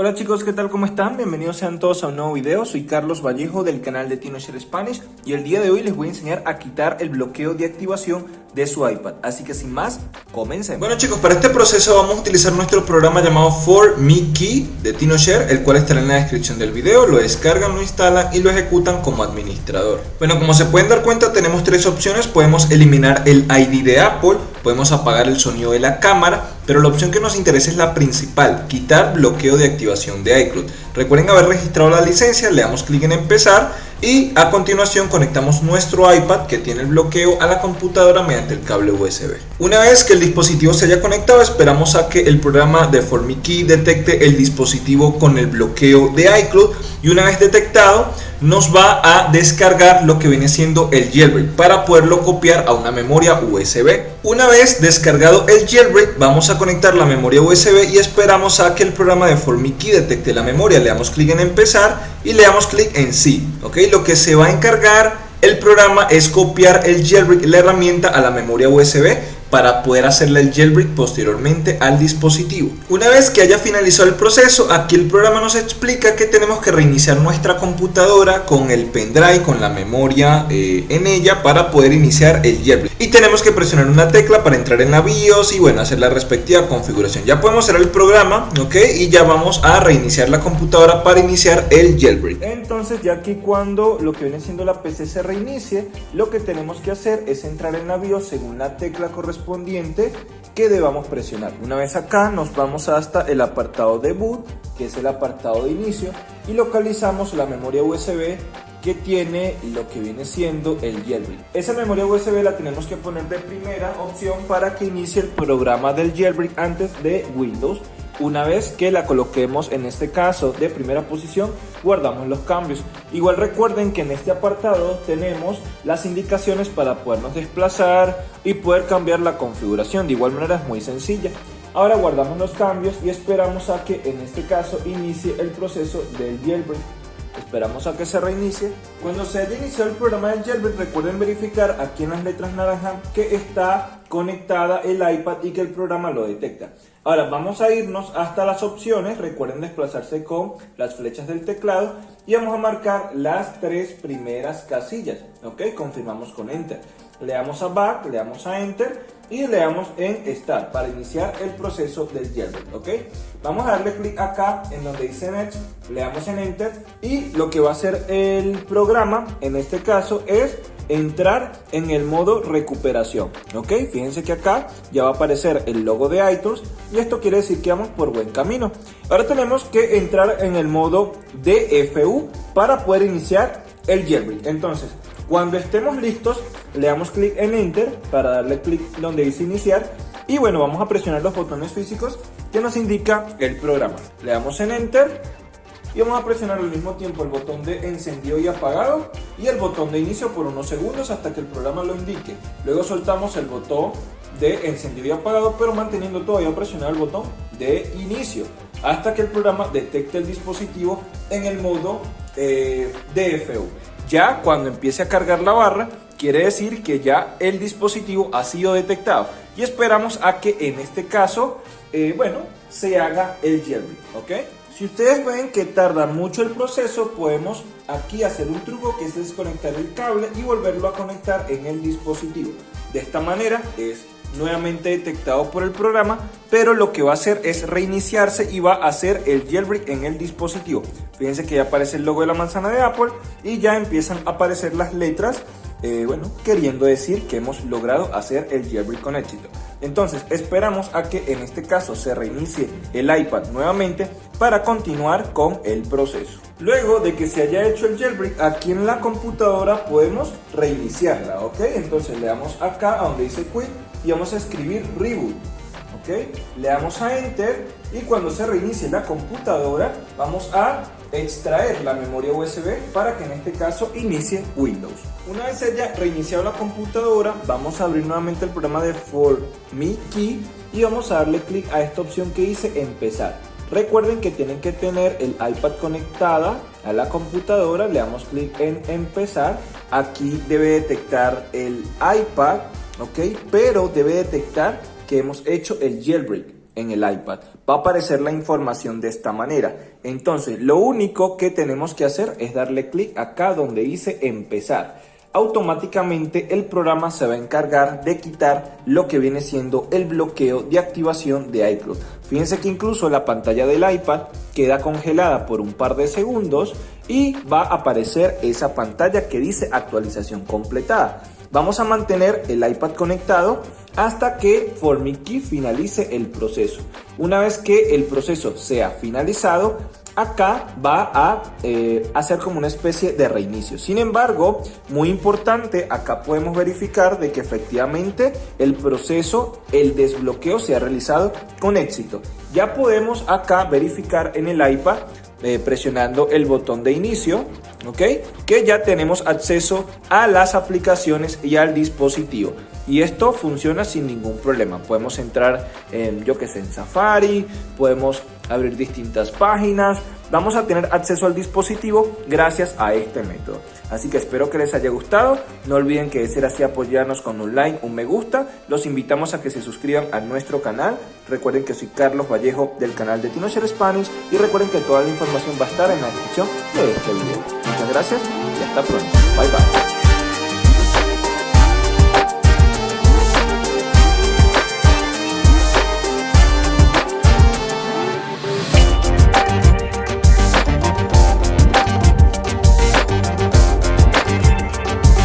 Hola chicos, ¿qué tal? ¿Cómo están? Bienvenidos sean todos a un nuevo video. Soy Carlos Vallejo del canal de TinoShare Spanish y el día de hoy les voy a enseñar a quitar el bloqueo de activación de su iPad. Así que sin más, comencen. Bueno chicos, para este proceso vamos a utilizar nuestro programa llamado For Me Key de TinoShare, el cual estará en la descripción del video. Lo descargan, lo instalan y lo ejecutan como administrador. Bueno, como se pueden dar cuenta, tenemos tres opciones. Podemos eliminar el ID de Apple, podemos apagar el sonido de la cámara, pero la opción que nos interesa es la principal, quitar bloqueo de activación de iCloud. Recuerden haber registrado la licencia, le damos clic en empezar y a continuación conectamos nuestro iPad que tiene el bloqueo a la computadora mediante el cable USB. Una vez que el dispositivo se haya conectado esperamos a que el programa de FormiKey detecte el dispositivo con el bloqueo de iCloud y una vez detectado nos va a descargar lo que viene siendo el jailbreak para poderlo copiar a una memoria USB. Una vez descargado el jailbreak vamos a conectar la memoria USB y esperamos a que el programa de FormiKey detecte la memoria. Le damos clic en empezar y le damos clic en sí. ¿ok? Lo que se va a encargar el programa es copiar el jailbreak, la herramienta a la memoria USB para poder hacerle el jailbreak posteriormente al dispositivo. Una vez que haya finalizado el proceso, aquí el programa nos explica que tenemos que reiniciar nuestra computadora con el pendrive, con la memoria eh, en ella para poder iniciar el jailbreak. Y tenemos que presionar una tecla para entrar en la BIOS y bueno, hacer la respectiva configuración. Ya podemos cerrar el programa, ok, y ya vamos a reiniciar la computadora para iniciar el jailbreak. Entonces ya aquí cuando lo que viene siendo la PC se reinicie, lo que tenemos que hacer es entrar en la BIOS según la tecla correspondiente que debamos presionar. Una vez acá nos vamos hasta el apartado de boot, que es el apartado de inicio, y localizamos la memoria USB que tiene lo que viene siendo el jailbreak. Esa memoria USB la tenemos que poner de primera opción para que inicie el programa del jailbreak antes de Windows una vez que la coloquemos en este caso de primera posición, guardamos los cambios. Igual recuerden que en este apartado tenemos las indicaciones para podernos desplazar y poder cambiar la configuración. De igual manera es muy sencilla. Ahora guardamos los cambios y esperamos a que en este caso inicie el proceso del jailbreak. Esperamos a que se reinicie. Cuando se haya iniciado el programa del jailbreak, recuerden verificar aquí en las letras naranjas que está conectada el iPad y que el programa lo detecta. Ahora vamos a irnos hasta las opciones, recuerden desplazarse con las flechas del teclado y vamos a marcar las tres primeras casillas, ok, confirmamos con Enter. Le damos a Back, le damos a Enter y le damos en Start para iniciar el proceso del jailbreak, ok. Vamos a darle clic acá en donde dice Next, le damos en Enter y lo que va a hacer el programa en este caso es entrar en el modo recuperación. Ok, fíjense que acá ya va a aparecer el logo de iTunes y esto quiere decir que vamos por buen camino. Ahora tenemos que entrar en el modo DFU para poder iniciar el jailbreak. Entonces, cuando estemos listos, le damos clic en Enter para darle clic donde dice iniciar y bueno, vamos a presionar los botones físicos que nos indica el programa. Le damos en Enter y vamos a presionar al mismo tiempo el botón de encendido y apagado y el botón de inicio por unos segundos hasta que el programa lo indique. Luego soltamos el botón de encendido y apagado pero manteniendo todavía presionado el botón de inicio hasta que el programa detecte el dispositivo en el modo eh, DFU. Ya cuando empiece a cargar la barra quiere decir que ya el dispositivo ha sido detectado y esperamos a que en este caso, eh, bueno, se haga el jailbreak, ¿ok? Si ustedes ven que tarda mucho el proceso, podemos aquí hacer un truco que es desconectar el cable y volverlo a conectar en el dispositivo. De esta manera es nuevamente detectado por el programa, pero lo que va a hacer es reiniciarse y va a hacer el jailbreak en el dispositivo. Fíjense que ya aparece el logo de la manzana de Apple y ya empiezan a aparecer las letras eh, bueno, queriendo decir que hemos logrado hacer el jailbreak con éxito. Entonces esperamos a que en este caso se reinicie el iPad nuevamente para continuar con el proceso. Luego de que se haya hecho el jailbreak, aquí en la computadora podemos reiniciarla, ¿ok? Entonces le damos acá a donde dice quit y vamos a escribir reboot, Le damos a enter y cuando se reinicie la computadora vamos a extraer la memoria USB para que en este caso inicie Windows. Una vez haya reiniciado la computadora, vamos a abrir nuevamente el programa de For Me Key y vamos a darle clic a esta opción que dice empezar. Recuerden que tienen que tener el iPad conectada a la computadora, le damos clic en empezar. Aquí debe detectar el iPad, ok, pero debe detectar que hemos hecho el jailbreak. en el iPad. Va a aparecer la información de esta manera. Entonces, lo único que tenemos que hacer es darle clic acá donde dice empezar automáticamente el programa se va a encargar de quitar lo que viene siendo el bloqueo de activación de iCloud. Fíjense que incluso la pantalla del iPad queda congelada por un par de segundos y va a aparecer esa pantalla que dice actualización completada. Vamos a mantener el iPad conectado hasta que FormiKey finalice el proceso. Una vez que el proceso sea finalizado, acá va a eh, hacer como una especie de reinicio. Sin embargo, muy importante, acá podemos verificar de que efectivamente el proceso, el desbloqueo se ha realizado con éxito. Ya podemos acá verificar en el iPad eh, presionando el botón de inicio, ¿ok? Que ya tenemos acceso a las aplicaciones y al dispositivo. Y esto funciona sin ningún problema. Podemos entrar en, yo que sé, en Safari, podemos abrir distintas páginas. Vamos a tener acceso al dispositivo gracias a este método. Así que espero que les haya gustado. No olviden que de ser así apoyarnos con un like, un me gusta. Los invitamos a que se suscriban a nuestro canal. Recuerden que soy Carlos Vallejo del canal de TinoShare Spanish. Y recuerden que toda la información va a estar en la descripción de este video. Muchas gracias y hasta pronto. Bye bye.